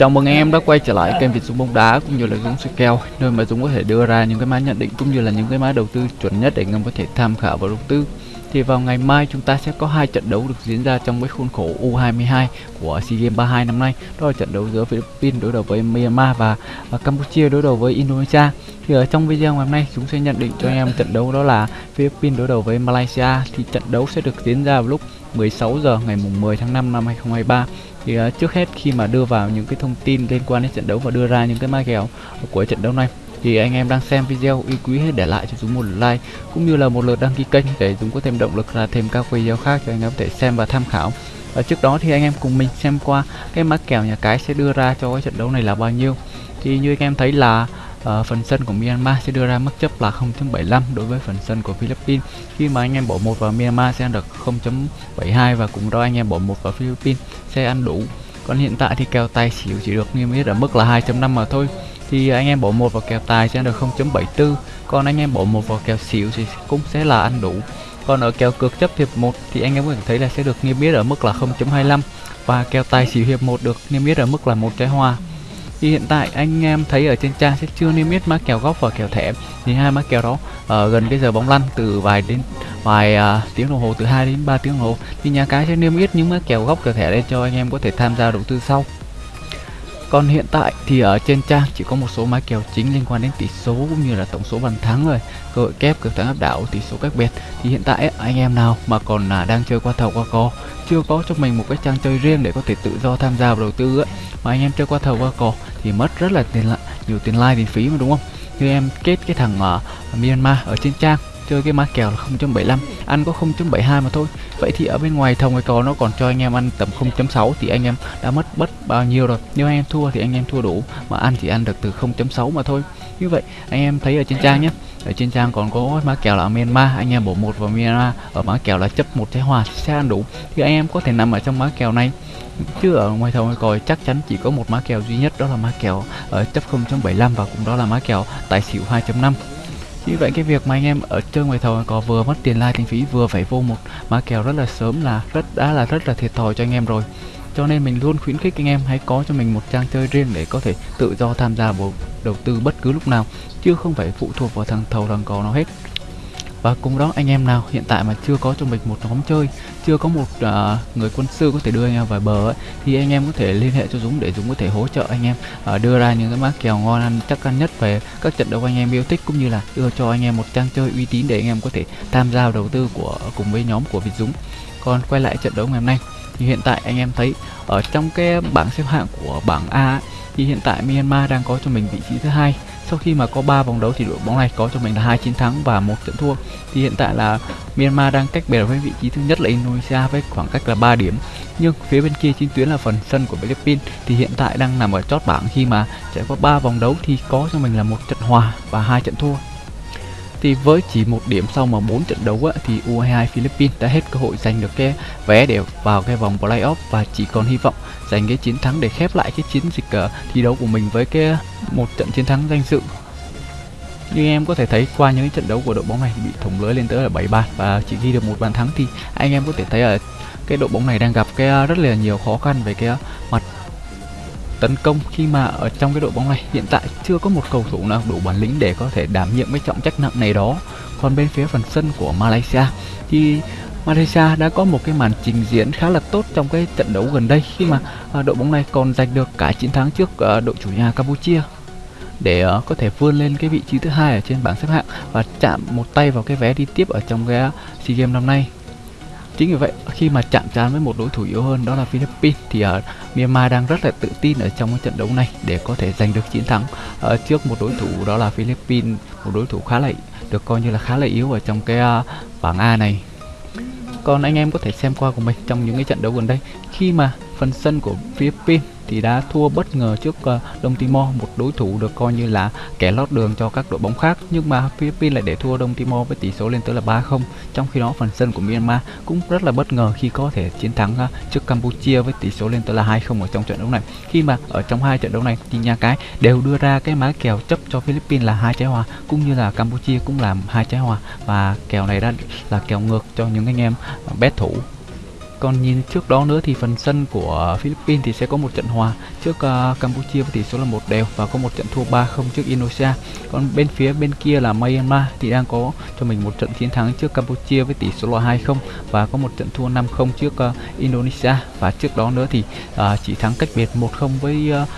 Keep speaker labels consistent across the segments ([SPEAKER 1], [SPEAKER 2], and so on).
[SPEAKER 1] Chào mừng em đã quay trở lại kênh Việt Dũng bóng đá cũng như là Dũng soi kèo nơi mà Dũng có thể đưa ra những cái mã nhận định cũng như là những cái mã đầu tư chuẩn nhất để ngầm có thể tham khảo và đầu tư. Thì vào ngày mai chúng ta sẽ có hai trận đấu được diễn ra trong cái khuôn khổ U22 của SEA Games 32 năm nay. Đó là trận đấu giữa Philippines đối đầu với Myanmar và, và Campuchia đối đầu với Indonesia. Thì ở trong video ngày hôm nay chúng sẽ nhận định cho anh em trận đấu đó là Philippines đối đầu với Malaysia thì trận đấu sẽ được diễn ra vào lúc 16 giờ ngày mùng 10 tháng 5 năm 2023 thì uh, trước hết khi mà đưa vào những cái thông tin liên quan đến trận đấu và đưa ra những cái ma kèo của trận đấu này thì anh em đang xem video yêu quý hãy để lại cho chúng một like cũng như là một lượt đăng ký kênh để chúng có thêm động lực ra thêm các video khác cho anh em có thể xem và tham khảo. Và trước đó thì anh em cùng mình xem qua cái mã kèo nhà cái sẽ đưa ra cho cái trận đấu này là bao nhiêu. Thì như anh em thấy là uh, phần sân của Myanmar sẽ đưa ra mức chấp là 0.75 đối với phần sân của Philippines khi mà anh em bỏ một vào Myanmar sẽ ăn được 0.72 và cũng đó anh em bỏ một vào Philippines sẽ ăn đủ. Còn hiện tại thì kèo tài xỉu chỉ được niêm yết ở mức là 2.5 mà thôi thì anh em bỏ một vào kèo tài sẽ ăn được 0.74 còn anh em bỏ một vào kèo xỉu thì cũng sẽ là ăn đủ. Còn ở kèo cược chấp hiệp 1 thì anh em có thể thấy là sẽ được niêm yết ở mức là 0.25 và kèo tài xỉu hiệp 1 được niêm yết ở mức là một trái hoa thì hiện tại anh em thấy ở trên trang sẽ chưa niêm yết mã kèo góc và kèo thẻ. Thì hai mã kèo đó ở gần cái giờ bóng lăn từ vài đến vài uh, tiếng đồng hồ từ 2 đến 3 tiếng đồng hồ. Thì nhà cái sẽ niêm yết những mã kèo góc kèo thẻ lên cho anh em có thể tham gia đầu tư sau còn hiện tại thì ở trên trang chỉ có một số mã kèo chính liên quan đến tỷ số cũng như là tổng số bàn thắng rồi. Cơ hội kép cực thắng áp đảo tỷ số cách biệt. Thì hiện tại anh em nào mà còn là đang chơi qua thầu qua cò chưa có cho mình một cái trang chơi riêng để có thể tự do tham gia vào đầu tư ấy, mà anh em chơi qua thầu qua cò thì mất rất là tiền lại nhiều tiền like tiền phí mà đúng không? Như em kết cái thằng ở Myanmar ở trên trang chơi cái mã kèo là 0.75 ăn có 0.72 mà thôi. Vậy thì ở bên ngoài thầu ngoài cò nó còn cho anh em ăn tầm 0.6 thì anh em đã mất bất bao nhiêu rồi. Nếu anh em thua thì anh em thua đủ, mà ăn chỉ ăn được từ 0.6 mà thôi. Như vậy, anh em thấy ở trên trang nhé, ở trên trang còn có mã kèo là Myanmar, anh em bổ một vào Myanmar, ở mã kèo là chấp một trái hòa sẽ ăn đủ. Thì anh em có thể nằm ở trong mã kèo này, chứ ở ngoài thầu ngoài còi chắc chắn chỉ có một mã kèo duy nhất, đó là mã kèo ở chấp 0.75 và cũng đó là mã kèo tài xỉu 2.5 như vậy cái việc mà anh em ở chơi ngoài thầu có vừa mất tiền like tiền phí, vừa phải vô một mã kèo rất là sớm là rất, đã là rất là thiệt thòi cho anh em rồi. Cho nên mình luôn khuyến khích anh em hãy có cho mình một trang chơi riêng để có thể tự do tham gia vào đầu tư bất cứ lúc nào, chứ không phải phụ thuộc vào thằng thầu thằng cò nó hết và cùng đó anh em nào hiện tại mà chưa có cho mình một nhóm chơi chưa có một uh, người quân sư có thể đưa anh em vào bờ ấy, thì anh em có thể liên hệ cho Dũng để Dũng có thể hỗ trợ anh em uh, đưa ra những cái mã kèo ngon ăn chắc ăn nhất về các trận đấu anh em yêu thích cũng như là đưa cho anh em một trang chơi uy tín để anh em có thể tham gia đầu tư của cùng với nhóm của Việt Dũng. Còn quay lại trận đấu ngày hôm nay thì hiện tại anh em thấy ở trong cái bảng xếp hạng của bảng A ấy, thì hiện tại Myanmar đang có cho mình vị trí thứ hai sau khi mà có 3 vòng đấu thì đội bóng này có cho mình là hai chiến thắng và một trận thua. Thì hiện tại là Myanmar đang cách biệt với vị trí thứ nhất là Indonesia với khoảng cách là 3 điểm. Nhưng phía bên kia chiến tuyến là phần sân của Philippines thì hiện tại đang nằm ở chót bảng. Khi mà trải qua 3 vòng đấu thì có cho mình là một trận hòa và hai trận thua thì với chỉ một điểm sau mà bốn trận đấu á, thì U22 Philippines đã hết cơ hội giành được cái vé để vào cái vòng playoff và chỉ còn hy vọng giành cái chiến thắng để khép lại cái chiến dịch uh, thi đấu của mình với cái một trận chiến thắng danh dự. Như em có thể thấy qua những trận đấu của đội bóng này bị thủng lưới lên tới là 7 bàn và chỉ ghi được một bàn thắng thì anh em có thể thấy ở cái đội bóng này đang gặp cái ờ, rất là nhiều khó khăn về cái ờ, mặt tấn công khi mà ở trong cái đội bóng này. Hiện tại chưa có một cầu thủ nào đủ bản lĩnh để có thể đảm nhiệm cái trọng trách nặng này đó. Còn bên phía phần sân của Malaysia thì Malaysia đã có một cái màn trình diễn khá là tốt trong cái trận đấu gần đây khi mà à, đội bóng này còn giành được cả chiến thắng trước à, đội chủ nhà Campuchia để à, có thể vươn lên cái vị trí thứ hai ở trên bảng xếp hạng và chạm một tay vào cái vé đi tiếp ở trong cái SEA Games năm nay. Chính vì vậy, khi mà chạm trán với một đối thủ yếu hơn đó là Philippines thì ở Myanmar đang rất là tự tin ở trong cái trận đấu này để có thể giành được chiến thắng uh, trước một đối thủ đó là Philippines, một đối thủ khá là được coi như là khá là yếu ở trong cái uh, bảng A này. Còn anh em có thể xem qua của mình trong những cái trận đấu gần đây khi mà phần sân của Philippines thì đã thua bất ngờ trước uh, Đông Timor, một đối thủ được coi như là kẻ lót đường cho các đội bóng khác. Nhưng mà Philippines lại để thua Đông Timor với tỷ số lên tới là 3-0. Trong khi đó phần sân của Myanmar cũng rất là bất ngờ khi có thể chiến thắng uh, trước Campuchia với tỷ số lên tới là 2-0 ở trong trận đấu này. Khi mà ở trong hai trận đấu này thì nhà cái đều đưa ra cái mã kèo chấp cho Philippines là hai trái hòa cũng như là Campuchia cũng làm hai trái hòa và kèo này đã là kèo ngược cho những anh em ờ, bet thủ còn nhìn trước đó nữa thì phần sân của Philippines thì sẽ có một trận hòa. Trước uh, Campuchia với tỷ số là một đều và có một trận thua 3-0 trước Indonesia. Còn bên phía bên kia là Myanmar thì đang có cho mình một trận chiến thắng trước Campuchia với tỷ số là 2-0 và có một trận thua 5-0 trước uh, Indonesia. Và trước đó nữa thì uh, chỉ thắng cách biệt 1-0 với uh,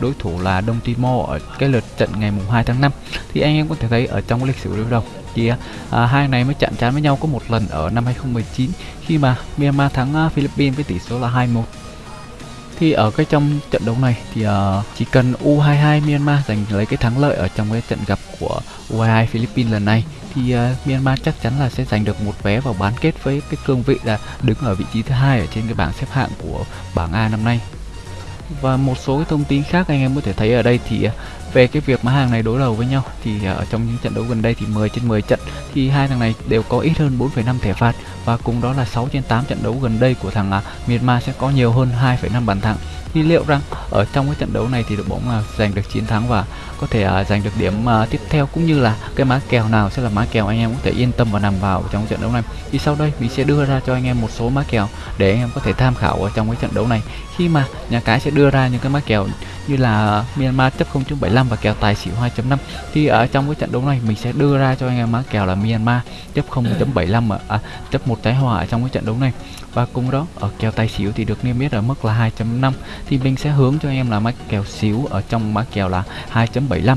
[SPEAKER 1] đối thủ là Đông Timor ở cái lượt trận ngày mùng 2 tháng 5 thì anh em có thể thấy ở trong lịch sử đối đầu thì à, hai này mới chạm trán với nhau có một lần ở năm 2019 khi mà Myanmar thắng uh, Philippines với tỷ số là 2-1 thì ở cái trong trận đấu này thì uh, chỉ cần U22 Myanmar giành lấy cái thắng lợi ở trong cái trận gặp của U22 Philippines lần này thì uh, Myanmar chắc chắn là sẽ giành được một vé vào bán kết với cái cương vị là đứng ở vị trí thứ hai ở trên cái bảng xếp hạng của bảng A năm nay. Và một số cái thông tin khác anh em có thể thấy ở đây thì về cái việc mà hàng này đối đầu với nhau thì à, ở trong những trận đấu gần đây thì 10 trên 10 trận thì hai thằng này đều có ít hơn 4,5 thẻ phạt và cùng đó là 6 trên 8 trận đấu gần đây của thằng à, Myanmar sẽ có nhiều hơn 2,5 bàn thắng. Thì liệu rằng ở trong cái trận đấu này thì đội bóng là giành được chiến thắng và có thể uh, giành được điểm uh, tiếp theo cũng như là cái má kèo nào sẽ là má kèo anh em có thể yên tâm và nằm vào trong trận đấu này? Thì sau đây mình sẽ đưa ra cho anh em một số má kèo để anh em có thể tham khảo ở trong cái trận đấu này. Khi mà nhà cái sẽ đưa ra những cái má kèo như là Myanmar chấp 0.75 và kèo tài xỉu 2.5 thì ở trong cái trận đấu này mình sẽ đưa ra cho anh em má kèo là Myanmar chấp 0.75 à, chấp một trái hòa ở trong cái trận đấu này. Và cùng đó ở kèo tài xỉu thì được niêm yết ở mức là 2.5 thì mình sẽ hướng cho anh em là má kèo xíu ở trong má kèo là 2.75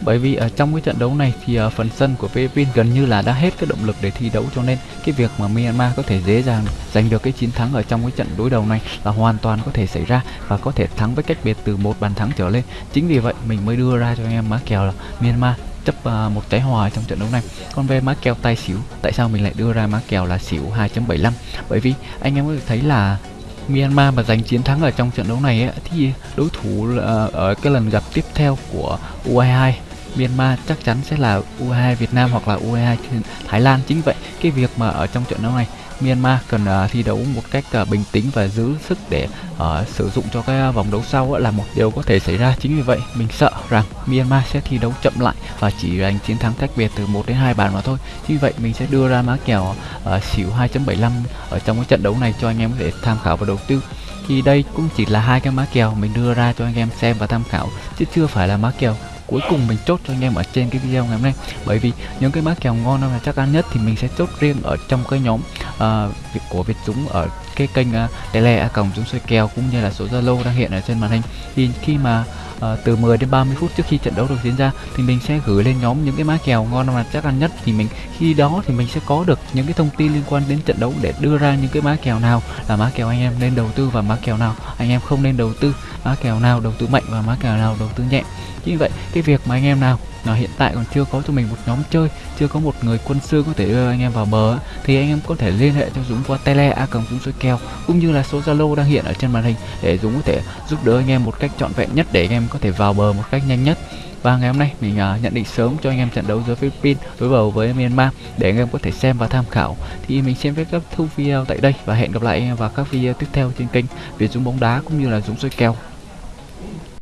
[SPEAKER 1] bởi vì ở trong cái trận đấu này thì uh, phần sân của Philippines gần như là đã hết cái động lực để thi đấu cho nên cái việc mà Myanmar có thể dễ dàng giành được cái chiến thắng ở trong cái trận đối đầu này là hoàn toàn có thể xảy ra và có thể thắng với cách biệt từ một bàn thắng trở lên. Chính vì vậy mình mới đưa ra cho anh em má kèo là Myanmar chấp uh, một trái hòa trong trận đấu này. Còn về má kèo tay xỉu tại sao mình lại đưa ra má kèo là xỉu 2.75 bởi vì anh em có thể thấy là Myanmar mà giành chiến thắng ở trong trận đấu này ấy, thì đối thủ uh, ở cái lần gặp tiếp theo của U22 Myanmar chắc chắn sẽ là U22 Việt Nam hoặc là U22 Thái Lan. Chính vậy cái việc mà ở trong trận đấu này Myanmar cần uh, thi đấu một cách uh, bình tĩnh và giữ sức để uh, sử dụng cho cái à, vòng đấu sau uh, là một điều có thể xảy ra. Chính vì vậy mình sợ rằng Myanmar sẽ thi đấu chậm lại và chỉ giành chiến thắng cách biệt từ 1 đến 2 bàn mà thôi. Chính vì vậy mình sẽ đưa ra má kèo uh, xỉu 2.75 ở trong cái trận đấu này cho anh em có thể tham khảo và đầu tư. Thì đây cũng chỉ là hai cái má kèo mình đưa ra cho anh em xem và tham khảo chứ chưa phải là má kèo cuối cùng mình chốt cho anh em ở trên cái video ngày hôm nay. Bởi vì những cái má kèo ngon là chắc ăn nhất thì mình sẽ chốt riêng ở trong cái nhóm uh, của Việt Dũng ở cái kênh ờ, uh, tele a còng Dũng soi kèo cũng như là số Zalo đang hiện ở trên màn hình. Thì khi mà À, từ 10 đến 30 phút trước khi trận đấu được diễn ra thì mình sẽ gửi lên nhóm những cái má kèo ngon mà chắc ăn nhất. Thì mình khi đó thì mình sẽ có được những cái thông tin liên quan đến trận đấu để đưa ra những cái má kèo nào là má kèo anh em nên đầu tư và má kèo nào anh em không nên đầu tư má kèo nào đầu tư mạnh và má kèo nào đầu tư nhẹ. Như vậy cái việc mà anh em nào là hiện tại còn chưa có cho mình một nhóm chơi chưa có một người quân sư có thể đưa anh em vào bờ thì anh em có thể liên hệ cho Dũng qua tele a cầm Dũng soi kèo cũng như là số Zalo đang hiện ở trên màn hình để Dũng có thể giúp đỡ anh em một cách trọn vẹn nhất để anh em có thể vào bờ một cách nhanh nhất. Và ngày hôm nay mình uh, nhận định sớm cho anh em trận đấu giữa Philippines đối đầu với Myanmar để anh em có thể xem và tham khảo. Thì mình xin phép kết thúc video tại đây và hẹn gặp lại anh em vào các video tiếp theo trên kênh Việt Dũng bóng đá cũng như là Dũng soi kèo.